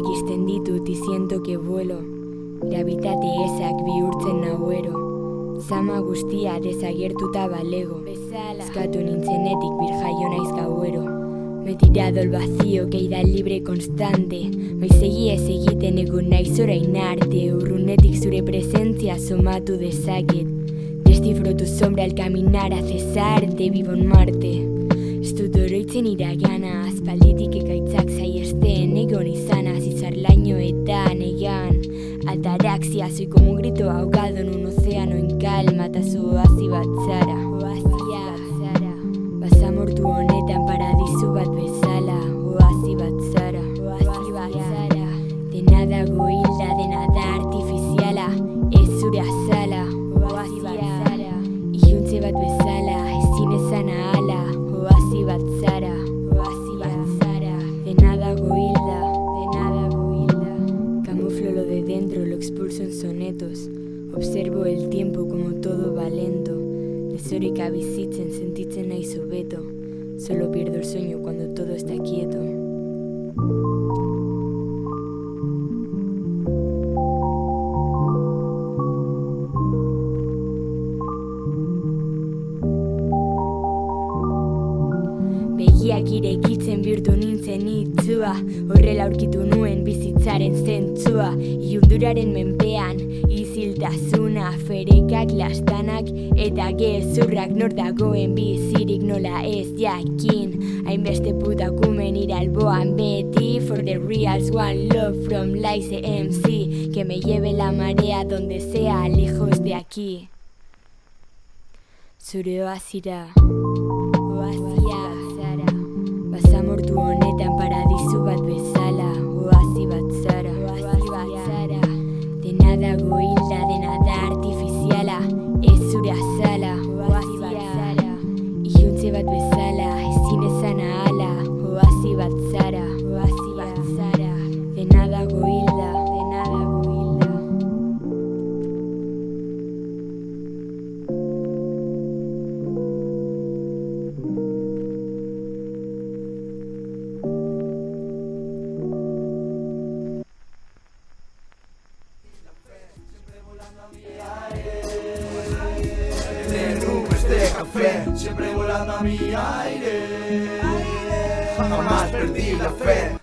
dut siento que vuelo. Gravitate ezak bihurtzen nauero Zama guztia desagertuta balego Eskatu nintzenetik birjaio naiz gauero Me he tirado al vacío, caída libre constante. Bai segi ez egiten egon naiz orain arte. Urrunetik zure presentzia somatu dezaket Descifro tu sombra al caminar a cesarte Vivo en Marte. Ez dut oroitzen iragana Aspalditik Egon lainoetan egan Altaraxia, soy como un grito ahogado en un océano en calma, eta zoazi batzara expulso en sonetos. Observo el tiempo como todo va lento. Desoreka bizitzen sentitzen naiz hobeto Solo pierdo el sueño cuando todo está Begiak irekitzen bihurtu nintzen itzua. Horrela aurkitu nuen bizitzaren zentzua. Iunduraren menpean iziltasuna Ferekak lastanak eta gezurrak Nor dagoen bizirik nola ez jakin. Hainbeste putakumen iralboan beti For the reals one love from Lice MC Que me lleve la marea donde sea lejos de aquí. Zure oazira siempre volando a mi aire. Jamás perdí la fe,